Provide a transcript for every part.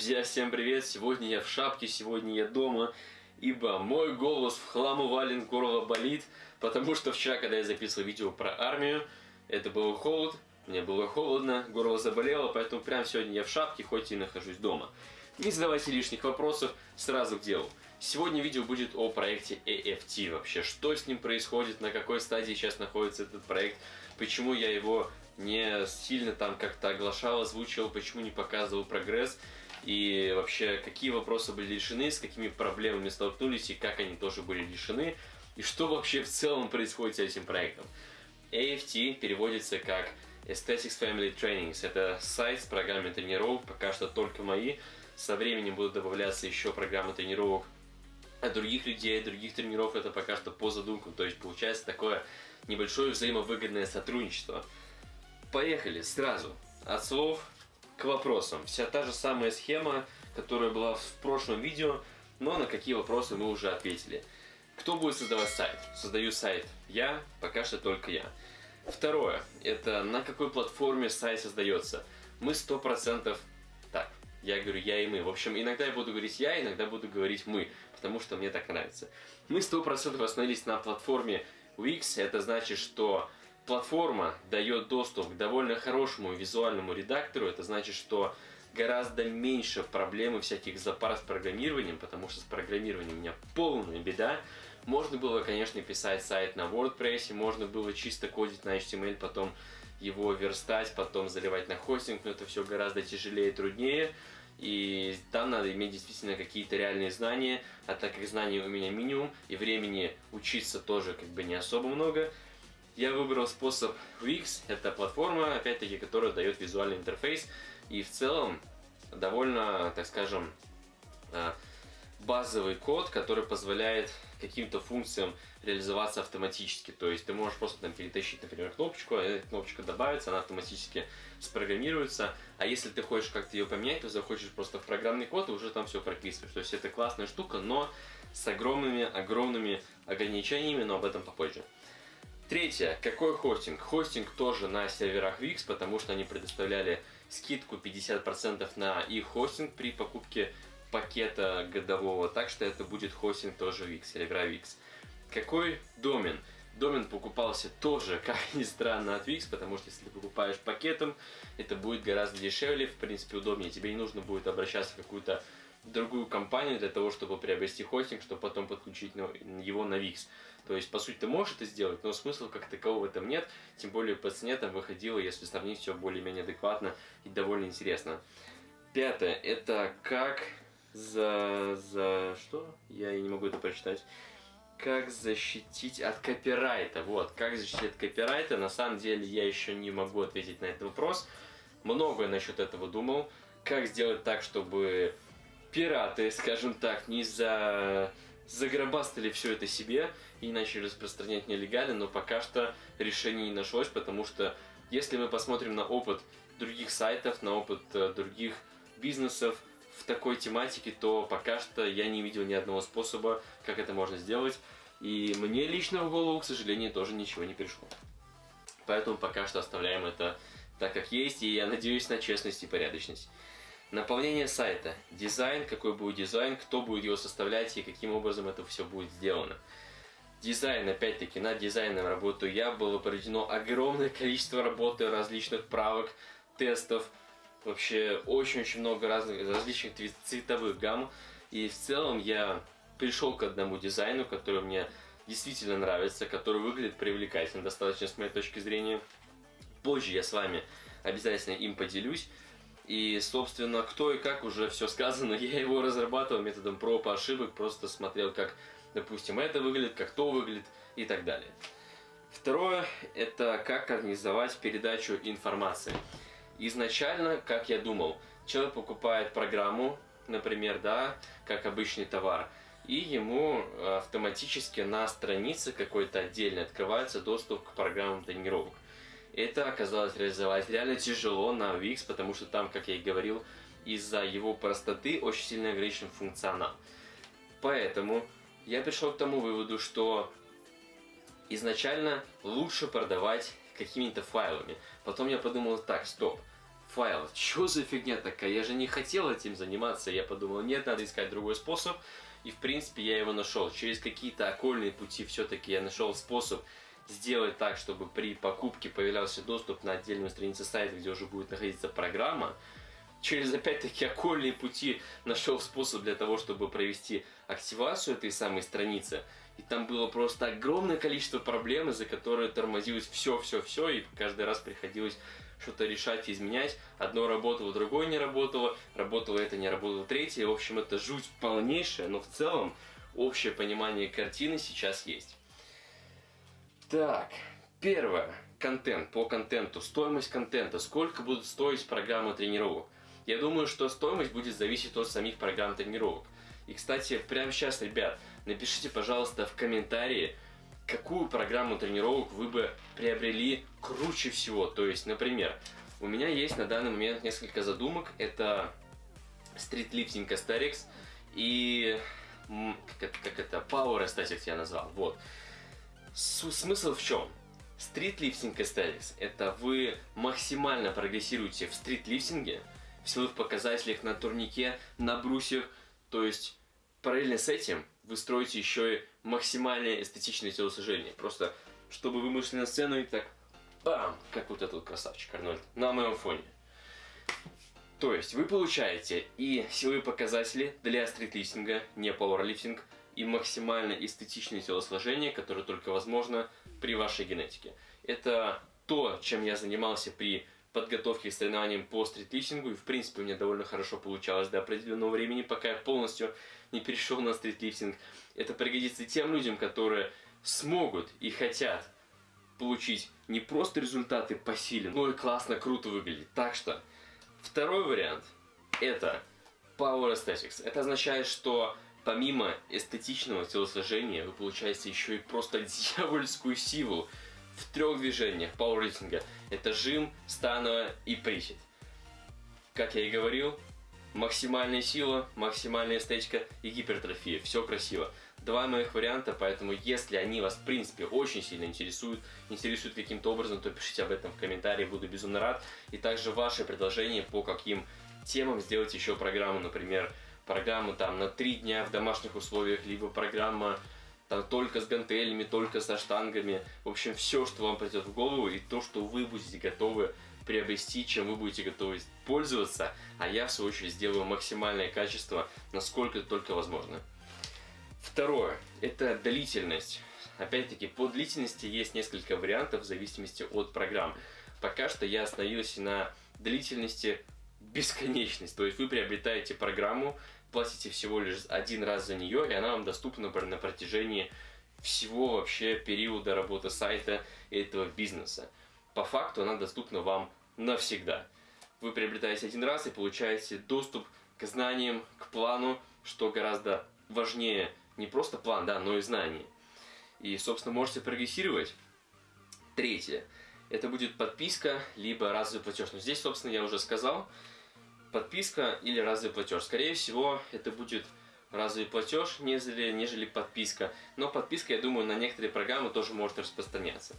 Друзья, всем привет! Сегодня я в шапке, сегодня я дома, ибо мой голос в хламу вален, горло болит, потому что вчера, когда я записывал видео про армию, это был холод, мне было холодно, горло заболело, поэтому прямо сегодня я в шапке, хоть и нахожусь дома. Не задавайте лишних вопросов, сразу к делу. Сегодня видео будет о проекте AFT вообще, что с ним происходит, на какой стадии сейчас находится этот проект, почему я его не сильно там как-то оглашал, озвучивал, почему не показывал прогресс, и вообще какие вопросы были решены, с какими проблемами столкнулись и как они тоже были решены, и что вообще в целом происходит с этим проектом. AFT переводится как Aesthetics Family Trainings. Это сайт с программой тренировок, пока что только мои. Со временем будут добавляться еще программы тренировок от других людей, других тренеров. Это пока что по задумкам. То есть получается такое небольшое взаимовыгодное сотрудничество. Поехали сразу. От слов к вопросам. Вся та же самая схема, которая была в прошлом видео, но на какие вопросы мы уже ответили. Кто будет создавать сайт? Создаю сайт я, пока что только я. Второе, это на какой платформе сайт создается. Мы 100%, так, я говорю я и мы. В общем, иногда я буду говорить я, иногда буду говорить мы, потому что мне так нравится. Мы 100% остановились на платформе Wix, это значит, что платформа дает доступ к довольно хорошему визуальному редактору, это значит, что гораздо меньше проблемы всяких запар с программированием, потому что с программированием у меня полная беда. Можно было, конечно, писать сайт на WordPress, можно было чисто кодить на HTML, потом его верстать, потом заливать на хостинг, но это все гораздо тяжелее и труднее. И там надо иметь действительно какие-то реальные знания, а так как знаний у меня минимум, и времени учиться тоже как бы не особо много, я выбрал способ Wix, это платформа, опять-таки, которая дает визуальный интерфейс, и в целом довольно, так скажем, а, базовый код, который позволяет каким-то функциям реализоваться автоматически. То есть ты можешь просто там перетащить, например, кнопочку, а эта кнопочка добавится, она автоматически спрограммируется. А если ты хочешь как-то ее поменять, то заходишь просто в программный код и уже там все прописываешь. То есть это классная штука, но с огромными, огромными ограничениями, но об этом попозже. Третье. Какой хостинг? Хостинг тоже на серверах Wix, потому что они предоставляли скидку 50% на их хостинг при покупке пакета годового, так что это будет хостинг тоже Wix, сервера Wix. Какой домен? Домен покупался тоже, как ни странно, от Wix, потому что если ты покупаешь пакетом, это будет гораздо дешевле, в принципе удобнее. Тебе не нужно будет обращаться в какую-то другую компанию для того, чтобы приобрести хостинг, чтобы потом подключить его на Wix. То есть, по сути, ты можешь это сделать, но смысла как такового в этом нет, тем более по цене там выходило, если сравнить все более-менее адекватно и довольно интересно. Пятое, это как за... за... что? Я не могу это прочитать. Как защитить от копирайта. Вот, как защитить от копирайта. На самом деле я еще не могу ответить на этот вопрос. Многое насчет этого думал. Как сделать так, чтобы пираты, скажем так, не за загробастали все это себе и начали распространять нелегально, но пока что решение не нашлось, потому что если мы посмотрим на опыт других сайтов, на опыт э, других бизнесов в такой тематике, то пока что я не видел ни одного способа, как это можно сделать. И мне лично в голову, к сожалению, тоже ничего не пришло. Поэтому пока что оставляем это так, как есть, и я надеюсь на честность и порядочность. Наполнение сайта. Дизайн, какой будет дизайн, кто будет его составлять и каким образом это все будет сделано. Дизайн, опять-таки, над дизайном работаю я. Было проведено огромное количество работы, различных правок, тестов. Вообще очень-очень много разных, различных цветовых гамм. И в целом я пришел к одному дизайну, который мне действительно нравится, который выглядит привлекательно, достаточно с моей точки зрения. Позже я с вами обязательно им поделюсь. И, собственно, кто и как уже все сказано, я его разрабатывал методом проб и ошибок, просто смотрел, как, допустим, это выглядит, как то выглядит и так далее. Второе, это как организовать передачу информации. Изначально, как я думал, человек покупает программу, например, да, как обычный товар, и ему автоматически на странице какой-то отдельно открывается доступ к программам тренировок. Это оказалось реализовать реально тяжело на Wix, потому что там, как я и говорил, из-за его простоты очень сильно ограничен функционал. Поэтому я пришел к тому выводу, что изначально лучше продавать какими-то файлами. Потом я подумал, так, стоп, файл. Что за фигня такая? Я же не хотел этим заниматься. Я подумал, нет, надо искать другой способ. И в принципе я его нашел. Через какие-то окольные пути все-таки я нашел способ сделать так, чтобы при покупке появлялся доступ на отдельную страницу сайта, где уже будет находиться программа. Через опять-таки окольные пути нашел способ для того, чтобы провести активацию этой самой страницы. И там было просто огромное количество проблем, из-за которые тормозилось все-все-все, и каждый раз приходилось что-то решать и изменять. Одно работало, другое не работало, работало это, не работало третье. В общем, это жуть полнейшая, но в целом общее понимание картины сейчас есть. Так, первое. Контент. По контенту. Стоимость контента. Сколько будут стоить программы тренировок? Я думаю, что стоимость будет зависеть от самих программ тренировок. И, кстати, прямо сейчас, ребят, напишите, пожалуйста, в комментарии, какую программу тренировок вы бы приобрели круче всего. То есть, например, у меня есть на данный момент несколько задумок. Это Street Lifting Asterix и как, это, Power Aesthetics я назвал. Вот. Смысл в чем? Стритлифтинг Aesthetics – это вы максимально прогрессируете в стритлифтинге, в силовых показателях на турнике, на брусьях, то есть параллельно с этим вы строите еще и максимальное эстетичное телосложение. Просто, чтобы вы вышли на сцену и так, бам, как вот этот красавчик Арнольд, на моем фоне. То есть вы получаете и силовые показатели для стритлифтинга, не пауэрлифтинг, и максимально эстетичное телосложение, которое только возможно при вашей генетике. Это то, чем я занимался при подготовке к соревнованиям по стритлифтингу, и в принципе у меня довольно хорошо получалось до определенного времени, пока я полностью не перешел на стритлифтинг. Это пригодится тем людям, которые смогут и хотят получить не просто результаты по силе, но и классно, круто выглядеть. Так что, второй вариант – это Power Aesthetics. Это означает, что помимо эстетичного телосложения вы получаете еще и просто дьявольскую силу в трех движениях пауэрлифтинга. Это жим, становая и присед. Как я и говорил, максимальная сила, максимальная эстетика и гипертрофия. Все красиво. Два моих варианта, поэтому если они вас в принципе очень сильно интересуют, интересуют каким-то образом, то пишите об этом в комментарии, буду безумно рад. И также ваши предложения по каким темам сделать еще программу, например, программу там на три дня в домашних условиях, либо программа там только с гантелями, только со штангами. В общем, все, что вам придет в голову и то, что вы будете готовы приобрести, чем вы будете готовы пользоваться, а я в свою очередь сделаю максимальное качество, насколько только возможно. Второе, это длительность. Опять-таки, по длительности есть несколько вариантов в зависимости от программ. Пока что я остановился на длительности бесконечность. То есть вы приобретаете программу, платите всего лишь один раз за нее, и она вам доступна на протяжении всего вообще периода работы сайта этого бизнеса. По факту она доступна вам навсегда. Вы приобретаете один раз и получаете доступ к знаниям, к плану, что гораздо важнее не просто план, да, но и знания. И, собственно, можете прогрессировать. Третье. Это будет подписка, либо разовый платеж. Но здесь, собственно, я уже сказал, подписка или разовый платеж. Скорее всего, это будет разовый платеж, нежели, нежели подписка. Но подписка, я думаю, на некоторые программы тоже может распространяться.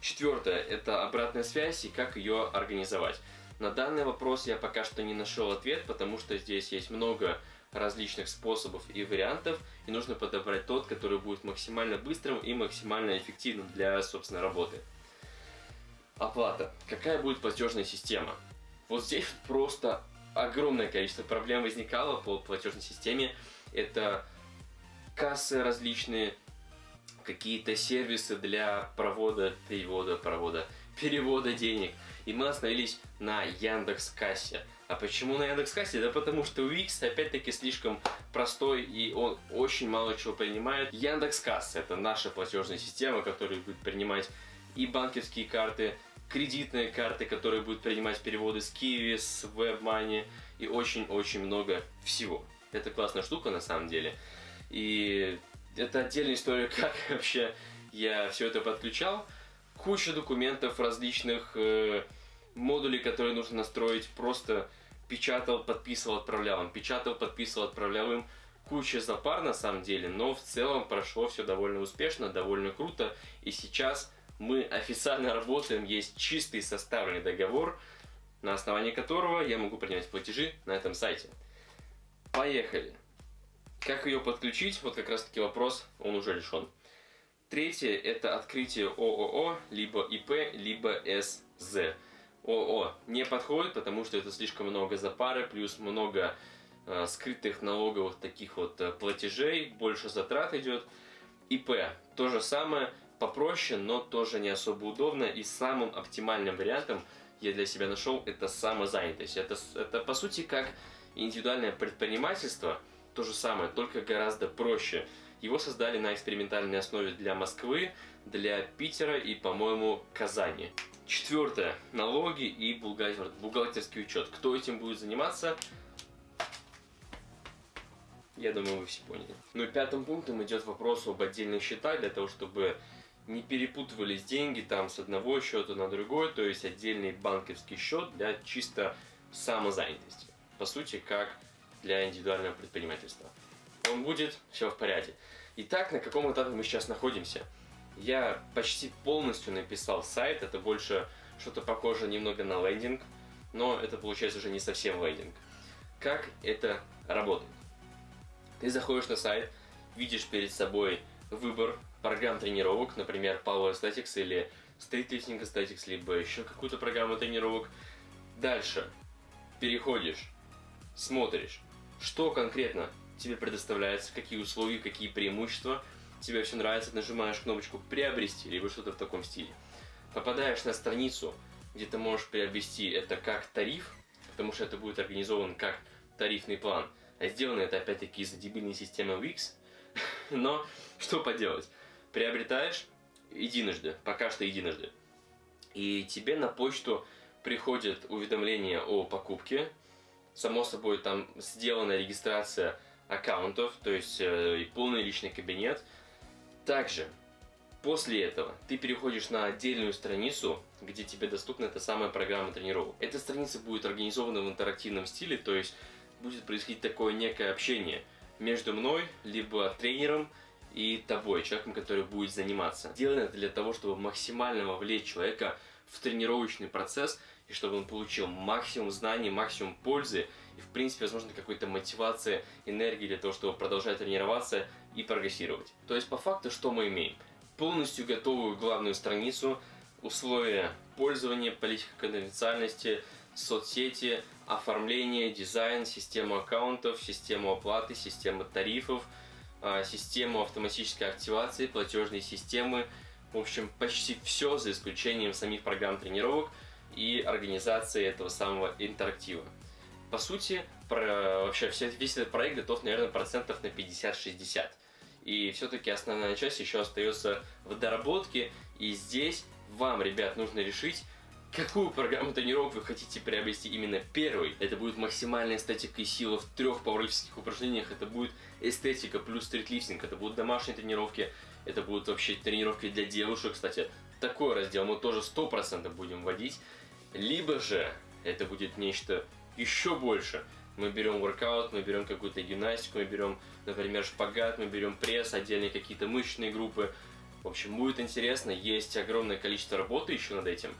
Четвертое – это обратная связь и как ее организовать. На данный вопрос я пока что не нашел ответ, потому что здесь есть много различных способов и вариантов, и нужно подобрать тот, который будет максимально быстрым и максимально эффективным для, собственно, работы. Оплата. Какая будет платежная система? Вот здесь просто огромное количество проблем возникало по платежной системе. Это кассы различные, какие-то сервисы для провода, перевода, провода, перевода денег. И мы остановились на Яндекс Кассе. А почему на Яндекс Кассе? Да потому что Wix опять-таки слишком простой и он очень мало чего принимает. Яндекс Касса это наша платежная система, которая будет принимать и банковские карты, кредитные карты, которые будут принимать переводы с Kiwi, с WebMoney и очень-очень много всего. Это классная штука на самом деле. И это отдельная история, как вообще я все это подключал. Куча документов различных, э, модулей, которые нужно настроить. Просто печатал, подписывал, отправлял им. Печатал, подписывал, отправлял им. Куча запар на самом деле, но в целом прошло все довольно успешно, довольно круто. И сейчас мы официально работаем, есть чистый составленный договор на основании которого я могу принимать платежи на этом сайте. Поехали! Как ее подключить? Вот как раз таки вопрос, он уже решен. Третье – это открытие ООО, либо ИП, либо СЗ. ООО не подходит, потому что это слишком много запары, плюс много э, скрытых налоговых таких вот э, платежей, больше затрат идет. ИП – то же самое, попроще, но тоже не особо удобно. И самым оптимальным вариантом я для себя нашел это самозанятость. Это, это по сути как индивидуальное предпринимательство, то же самое, только гораздо проще. Его создали на экспериментальной основе для Москвы, для Питера и, по-моему, Казани. Четвертое. Налоги и бухгалтер, бухгалтерский учет. Кто этим будет заниматься? Я думаю, вы все поняли. Ну и пятым пунктом идет вопрос об отдельных счетах, для того, чтобы не перепутывались деньги там с одного счета на другой, то есть отдельный банковский счет для чисто самозанятости. По сути, как для индивидуального предпринимательства. Он будет, все в порядке. Итак, на каком этапе мы сейчас находимся? Я почти полностью написал сайт, это больше что-то похоже немного на лендинг, но это получается уже не совсем лендинг. Как это работает? Ты заходишь на сайт, видишь перед собой выбор программ тренировок, например, Power Statics или Street Lifting Statics, либо еще какую-то программу тренировок. Дальше. Переходишь, смотришь, что конкретно тебе предоставляется, какие условия, какие преимущества, тебе все нравится, нажимаешь кнопочку «Приобрести» либо что-то в таком стиле. Попадаешь на страницу, где ты можешь приобрести это как тариф, потому что это будет организован как тарифный план, а сделано это опять-таки из-за дебильной системы Wix, но что поделать, приобретаешь единожды, пока что единожды, и тебе на почту приходит уведомление о покупке, само собой там сделана регистрация аккаунтов, то есть э, и полный личный кабинет. Также после этого ты переходишь на отдельную страницу, где тебе доступна эта самая программа тренировок. Эта страница будет организована в интерактивном стиле, то есть будет происходить такое некое общение между мной, либо тренером и тобой, человеком, который будет заниматься. Сделано это для того, чтобы максимально вовлечь человека в тренировочный процесс и чтобы он получил максимум знаний, максимум пользы и, в принципе, возможно, какой-то мотивации, энергии для того, чтобы продолжать тренироваться и прогрессировать. То есть, по факту, что мы имеем? Полностью готовую главную страницу, условия пользования, политика конфиденциальности, соцсети, оформление, дизайн, систему аккаунтов, систему оплаты, систему тарифов, систему автоматической активации, платежные системы, в общем, почти все, за исключением самих программ тренировок и организации этого самого интерактива. По сути, про, вообще весь этот проект готов, наверное, процентов на 50-60. И все-таки основная часть еще остается в доработке. И здесь вам, ребят, нужно решить, какую программу тренировок вы хотите приобрести именно первый. Это будет максимальная эстетика и сила в трех пауэрлифтинговых упражнениях. Это будет эстетика плюс стритлифтинг. Это будут домашние тренировки. Это будут вообще тренировки для девушек. Кстати, такой раздел мы тоже 100% будем вводить. Либо же это будет нечто еще больше. Мы берем воркаут, мы берем какую-то гимнастику, мы берем, например, шпагат, мы берем пресс, отдельные какие-то мышечные группы. В общем, будет интересно, есть огромное количество работы еще над этим.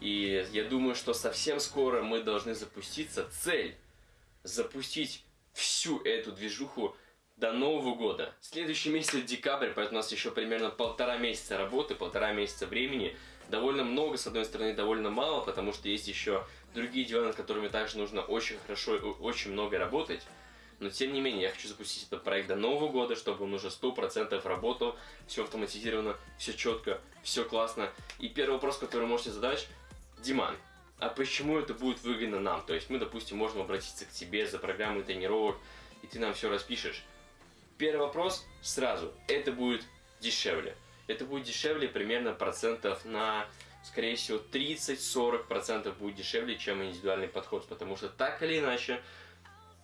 И я думаю, что совсем скоро мы должны запуститься. Цель – запустить всю эту движуху до Нового года. Следующий месяц декабрь, поэтому у нас еще примерно полтора месяца работы, полтора месяца времени. Довольно много, с одной стороны, довольно мало, потому что есть еще другие дела, над которыми также нужно очень хорошо очень много работать. Но тем не менее, я хочу запустить этот проект до Нового года, чтобы он уже 100% работал, все автоматизировано, все четко, все классно. И первый вопрос, который можете задать, Диман, а почему это будет выгодно нам? То есть мы, допустим, можем обратиться к тебе за программой тренировок, и ты нам все распишешь. Первый вопрос сразу, это будет дешевле. Это будет дешевле примерно процентов на скорее всего, 30-40% будет дешевле, чем индивидуальный подход, потому что так или иначе,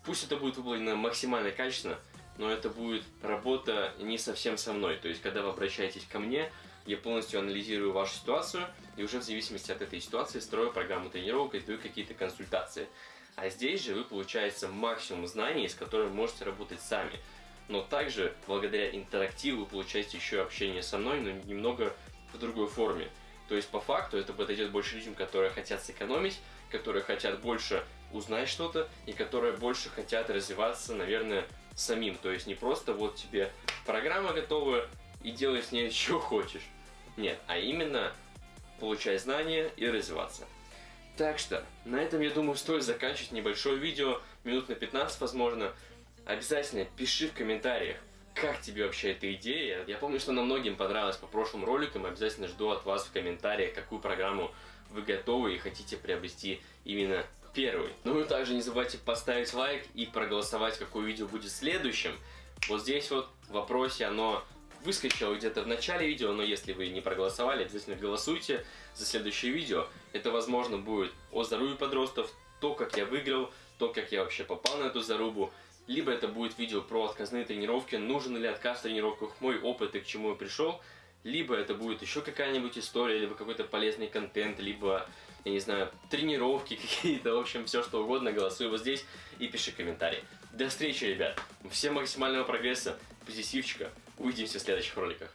пусть это будет выполнено максимально качественно, но это будет работа не совсем со мной. То есть, когда вы обращаетесь ко мне, я полностью анализирую вашу ситуацию и уже в зависимости от этой ситуации строю программу тренировок и даю какие-то консультации. А здесь же вы получаете максимум знаний, с которыми можете работать сами. Но также, благодаря интерактиву, вы получаете еще общение со мной, но немного в другой форме. То есть, по факту, это подойдет больше людям, которые хотят сэкономить которые хотят больше узнать что-то и которые больше хотят развиваться, наверное, самим. То есть не просто вот тебе программа готовая и делай с ней что хочешь. Нет, а именно получай знания и развиваться. Так что, на этом, я думаю, стоит заканчивать небольшое видео, минут на 15, возможно. Обязательно пиши в комментариях, как тебе вообще эта идея. Я помню, что она многим понравилась по прошлым роликам, обязательно жду от вас в комментариях, какую программу вы готовы и хотите приобрести именно первый. Ну и также не забывайте поставить лайк и проголосовать, какое видео будет следующим. Вот здесь вот в вопросе оно выскочило где-то в начале видео, но если вы не проголосовали, обязательно голосуйте за следующее видео. Это, возможно, будет о здоровье подростков, то, как я выиграл, то, как я вообще попал на эту зарубу. Либо это будет видео про отказные тренировки, нужен ли отказ в тренировках, мой опыт и к чему я пришел. Либо это будет еще какая-нибудь история, либо какой-то полезный контент, либо я не знаю, тренировки какие-то, в общем, все что угодно, голосуй вот здесь и пиши комментарии. До встречи, ребят. Всем максимального прогресса, позитивчика. Увидимся в следующих роликах.